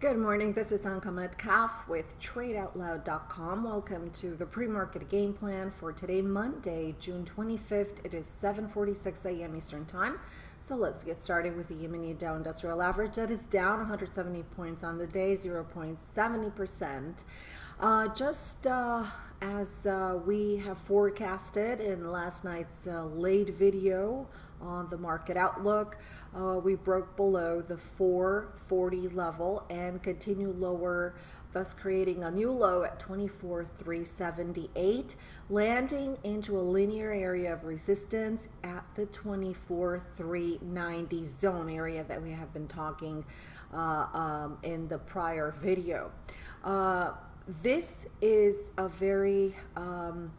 Good morning. This is Anka Metcalf with TradeOutloud.com. Welcome to the pre-market game plan for today, Monday, June 25th. It is 7:46 a.m. Eastern Time. So let's get started with the E-mini Dow Industrial Average that is down 170 points on the day, 0.70%. Uh, just uh, as uh, we have forecasted in last night's uh, late video on the market outlook. Uh, we broke below the 440 level and continue lower thus creating a new low at 24,378, landing into a linear area of resistance at the 24,390 zone area that we have been talking uh, um, in the prior video. Uh, this is a very um,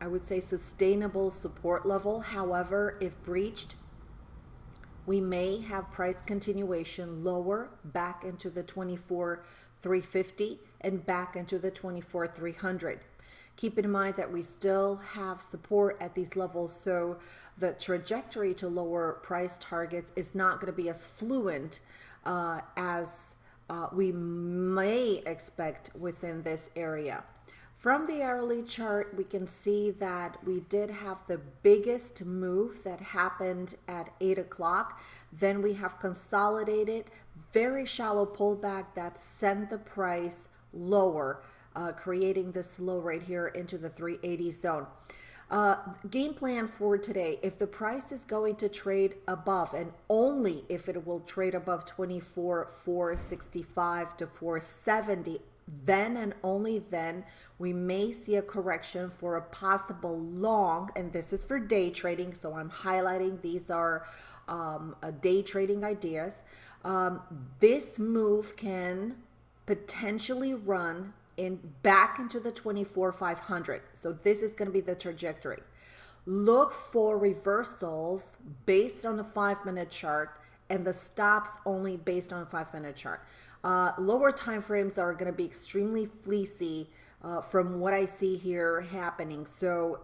I would say sustainable support level. However, if breached, we may have price continuation lower back into the 24 350 and back into the 24 300. Keep in mind that we still have support at these levels, so the trajectory to lower price targets is not going to be as fluent uh, as uh, we may expect within this area. From the hourly chart, we can see that we did have the biggest move that happened at 8 o'clock. Then we have consolidated, very shallow pullback that sent the price lower, uh, creating this low right here into the 380 zone. Uh, game plan for today, if the price is going to trade above and only if it will trade above 24, 465 to 470 then and only then we may see a correction for a possible long and this is for day trading so i'm highlighting these are um, day trading ideas. Um, this move can potentially run in back into the 24 500 so this is going to be the trajectory. Look for reversals based on the five minute chart and the stops only based on a five minute chart uh, lower time frames are going to be extremely fleecy uh, from what I see here happening. So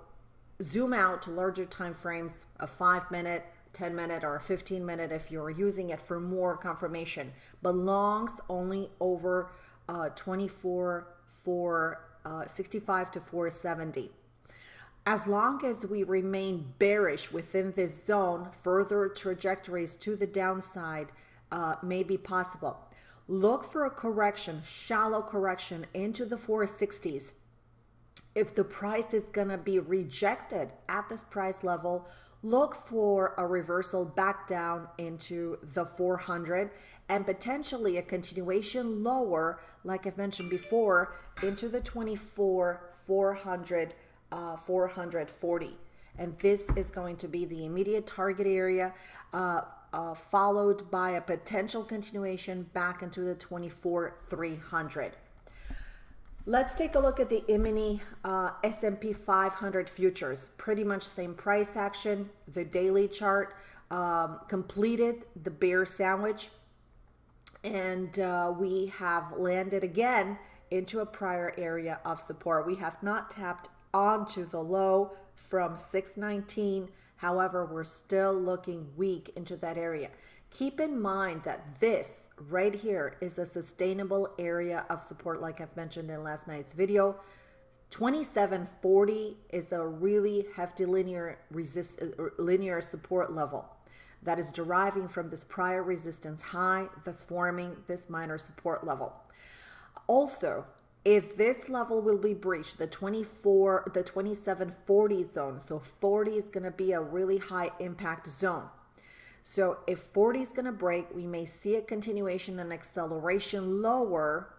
zoom out to larger time frames, a five minute, 10 minute, or a 15 minute if you're using it for more confirmation. But longs only over uh, 24 for uh, 65 to 470. As long as we remain bearish within this zone, further trajectories to the downside uh, may be possible. Look for a correction, shallow correction into the 460s. If the price is going to be rejected at this price level, look for a reversal back down into the 400 and potentially a continuation lower, like I've mentioned before, into the 24 400 uh, 440 and this is going to be the immediate target area. Uh, uh, followed by a potential continuation back into the 24 300. Let's take a look at the E-mini uh, S&P 500 futures. Pretty much same price action. The daily chart um, completed the bear sandwich, and uh, we have landed again into a prior area of support. We have not tapped onto the low from 619 However, we're still looking weak into that area. Keep in mind that this right here is a sustainable area of support like I've mentioned in last night's video. 2740 is a really hefty linear resist uh, linear support level that is deriving from this prior resistance high, thus forming this minor support level. Also, if this level will be breached, the 24, the 2740 zone, so 40 is going to be a really high impact zone. So if 40 is going to break, we may see a continuation and acceleration lower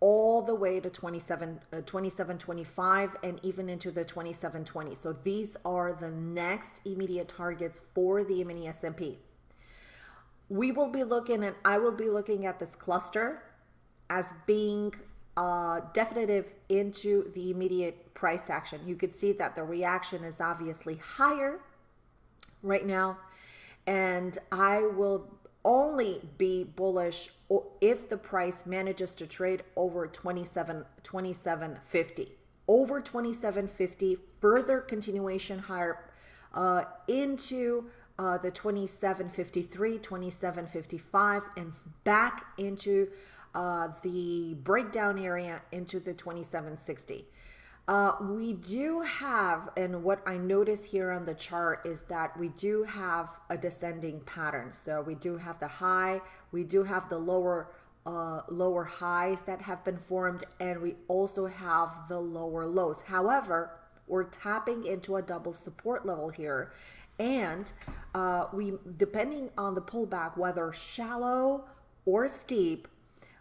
all the way to 27, uh, 2725 and even into the 2720. So these are the next immediate targets for the mini S&P. We will be looking and I will be looking at this cluster as being uh, definitive into the immediate price action. You could see that the reaction is obviously higher right now. And I will only be bullish if the price manages to trade over 27 2750 over 2750 further continuation higher uh, into uh, the 2753 2755 and back into uh, the breakdown area into the 2760. Uh, we do have, and what I notice here on the chart is that we do have a descending pattern. So we do have the high, we do have the lower uh, lower highs that have been formed, and we also have the lower lows. However, we're tapping into a double support level here, and uh, we depending on the pullback, whether shallow or steep,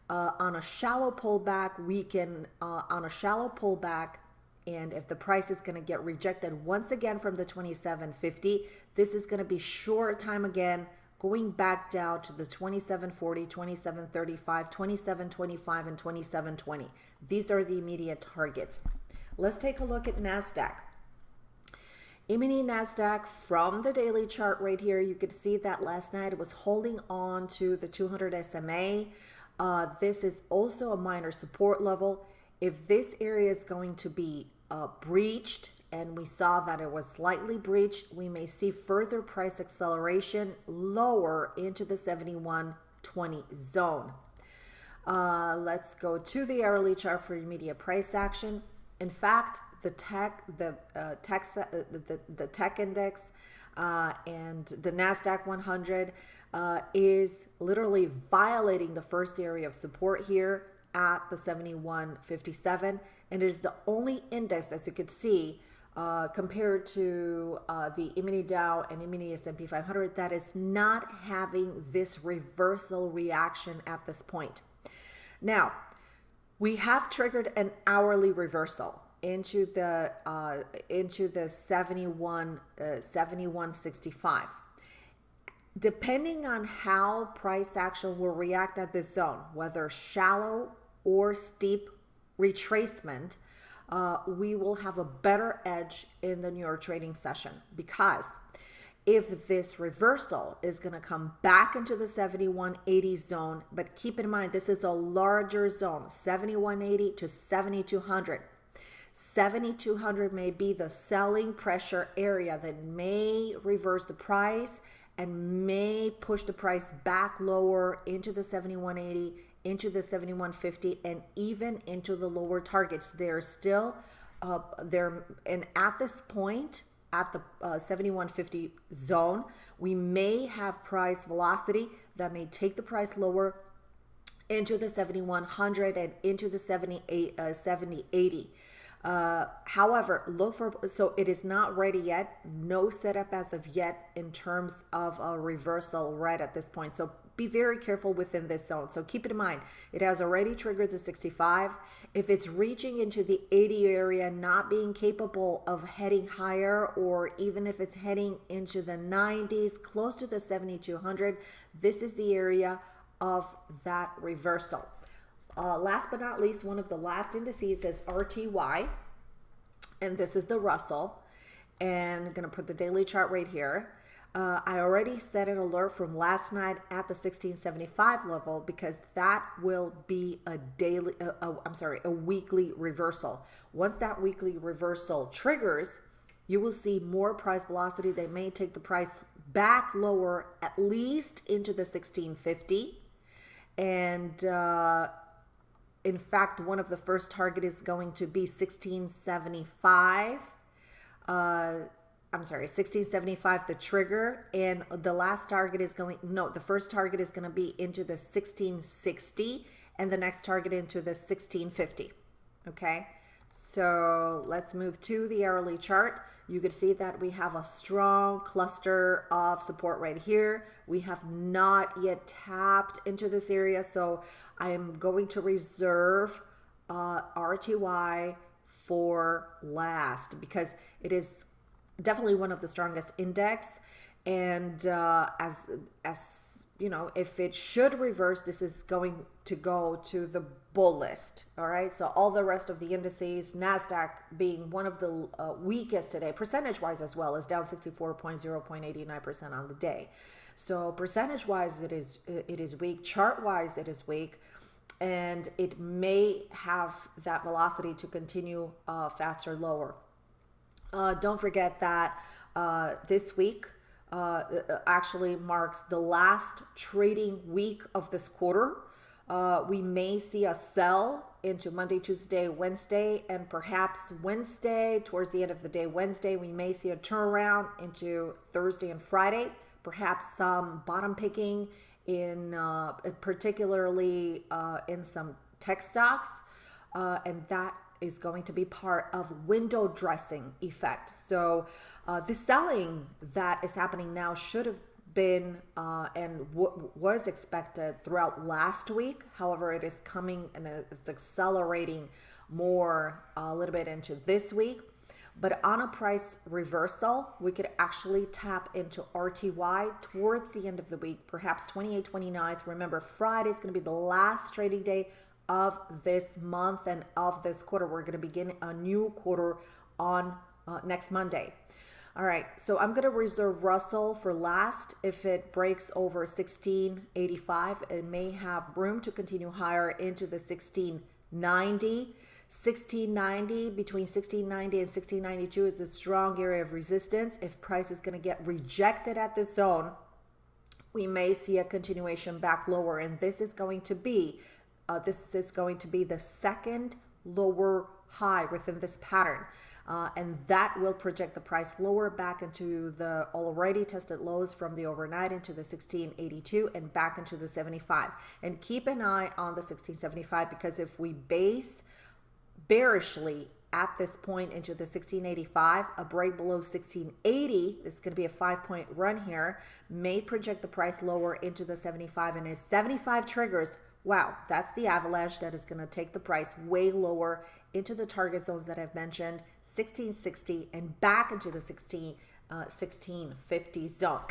uh, on a shallow pullback, we can uh, on a shallow pullback and if the price is going to get rejected once again from the 2750, this is going to be short time again, going back down to the 2740, 2735, 2725, and 2720. These are the immediate targets. Let's take a look at NASDAQ. E-mini NASDAQ from the daily chart right here, you could see that last night it was holding on to the 200 SMA. Uh, this is also a minor support level. If this area is going to be uh, breached and we saw that it was slightly breached, we may see further price acceleration lower into the 7120 zone. Uh, let's go to the hourly chart for immediate price action. In fact, the tech, the uh, tech, uh, the, the tech index, uh, and the Nasdaq 100 uh, is literally violating the first area of support here at the 7157 and it is the only index as you could see uh, compared to uh, the E-mini Dow and E-mini S&P 500 that is not having this reversal reaction at this point. Now, we have triggered an hourly reversal into the uh, into the 71 uh, 7165 depending on how price action will react at this zone whether shallow or steep retracement, uh, we will have a better edge in the New York trading session because if this reversal is going to come back into the 7180 zone, but keep in mind this is a larger zone 7180 to 7200. 7200 may be the selling pressure area that may reverse the price and may push the price back lower into the 7180 into the 7150 and even into the lower targets. They're still uh, there, and at this point, at the uh, 7150 zone, we may have price velocity that may take the price lower into the 7100 and into the 78 uh, 7080 uh, however look for so it is not ready yet no setup as of yet in terms of a reversal right at this point so be very careful within this zone. So keep it in mind, it has already triggered the 65. If it's reaching into the 80 area, not being capable of heading higher, or even if it's heading into the 90s, close to the 7200, this is the area of that reversal. Uh, last but not least, one of the last indices is RTY, and this is the Russell. And I'm going to put the daily chart right here. Uh, I already set an alert from last night at the 1675 level because that will be a daily, uh, uh, I'm sorry, a weekly reversal. Once that weekly reversal triggers, you will see more price velocity. They may take the price back lower, at least into the 1650. And uh, in fact, one of the first target is going to be 1675. Uh, I'm sorry, 1675 the trigger and the last target is going no, the first target is going to be into the 1660 and the next target into the 1650. Okay? So, let's move to the hourly chart. You can see that we have a strong cluster of support right here. We have not yet tapped into this area, so I am going to reserve uh, RTY for last because it is definitely one of the strongest index. And uh, as as you know, if it should reverse, this is going to go to the bull. All right. So all the rest of the indices, Nasdaq being one of the uh, weakest today, percentage wise as well, is down 64.0.89% on the day. So percentage wise, it is it is weak. Chart wise, it is weak, and it may have that velocity to continue uh, faster lower. Uh, don't forget that uh, this week uh, uh, actually marks the last trading week of this quarter. Uh, we may see a sell into Monday, Tuesday, Wednesday, and perhaps Wednesday, towards the end of the day, Wednesday, we may see a turnaround into Thursday and Friday. Perhaps some bottom picking in uh, particularly uh, in some tech stocks, uh, and that is going to be part of window dressing effect. So uh, the selling that is happening now should have been uh, and was expected throughout last week. However, it is coming and it's accelerating more uh, a little bit into this week. But on a price reversal, we could actually tap into RTY towards the end of the week, perhaps 28, 29th. Remember, Friday is going to be the last trading day of this month and of this quarter. We're going to begin a new quarter on uh, next Monday. All right, so I'm gonna reserve Russell for last. If it breaks over 1685, it may have room to continue higher into the 1690. 1690 between 1690 and 1692 is a strong area of resistance. If price is gonna get rejected at this zone, we may see a continuation back lower, and this is going to be uh, this is going to be the second lower high within this pattern. Uh, and that will project the price lower back into the already tested lows from the overnight into the 1682 and back into the 75 and keep an eye on the 1675 because if we base bearishly at this point into the 1685 a break below 1680 this is going to be a five point run here may project the price lower into the 75 and as 75 triggers wow, that's the avalanche that is going to take the price way lower into the target zones that I've mentioned, 1660 and back into the 16, uh, 1650 zone.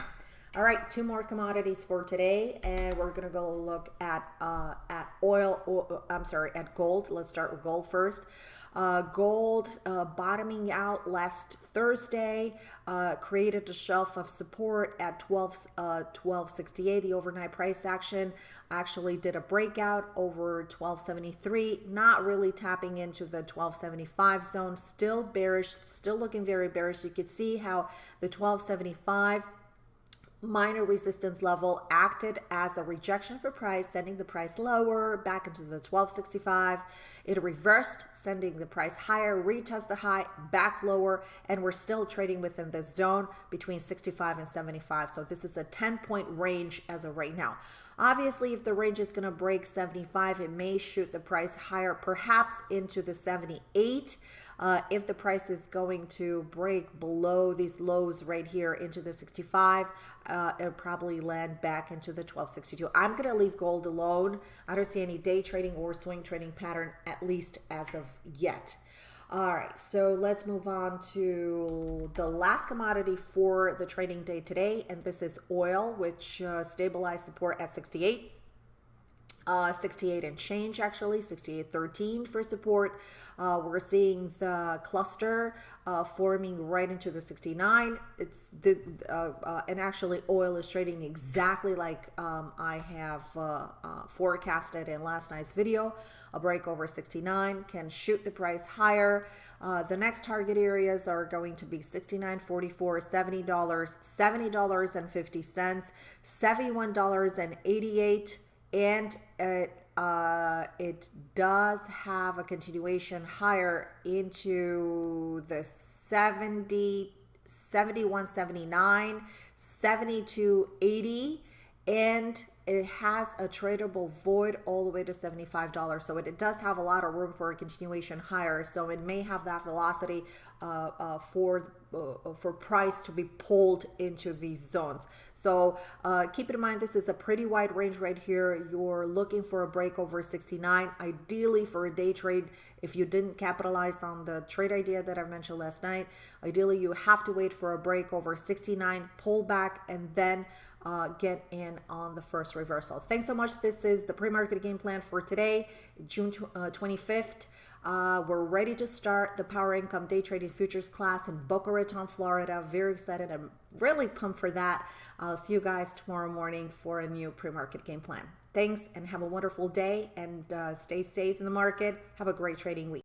All right, two more commodities for today, and we're gonna go look at uh, at oil. Or, I'm sorry, at gold. Let's start with gold first. Uh, gold uh, bottoming out last Thursday uh, created a shelf of support at 12 1268. Uh, the overnight price action actually did a breakout over 1273. Not really tapping into the 1275 zone. Still bearish. Still looking very bearish. You could see how the 1275 minor resistance level acted as a rejection for price, sending the price lower back into the 1265. It reversed, sending the price higher, retest the high, back lower, and we're still trading within the zone between 65 and 75. So this is a 10 point range as of right now. Obviously, if the range is going to break 75, it may shoot the price higher, perhaps into the 78. Uh, if the price is going to break below these lows right here into the 65, uh, it'll probably land back into the 1262. I'm going to leave gold alone. I don't see any day trading or swing trading pattern, at least as of yet. All right, so let's move on to the last commodity for the trading day today, and this is oil, which uh, stabilized support at 68 uh, 68 and change actually 68.13 for support. Uh, we're seeing the cluster uh, forming right into the 69 it's the uh, uh, and actually oil is trading exactly like um, I have uh, forecasted in last night's video. A break over 69 can shoot the price higher. The next target areas are going to be 69.44 $70 $70.50 $71.88 and it uh, it does have a continuation higher into the 70 71 79 72 80 and it has a tradable void all the way to $75 so it, it, does have a lot of room for a continuation higher. So it may have that velocity uh, uh, for uh, for price to be pulled into these zones so uh, keep in mind this is a pretty wide range right here you're looking for a break over 69 ideally for a day trade if you didn't capitalize on the trade idea that I mentioned last night ideally you have to wait for a break over 69 pull back and then uh, get in on the first reversal. Thanks so much. This is the pre-market game plan for today, June uh, 25th. Uh, we're ready to start the Power Income Day Trading Futures class in Boca Raton, Florida. Very excited. I'm really pumped for that. I'll see you guys tomorrow morning for a new pre-market game plan. Thanks and have a wonderful day and uh, stay safe in the market. Have a great trading week.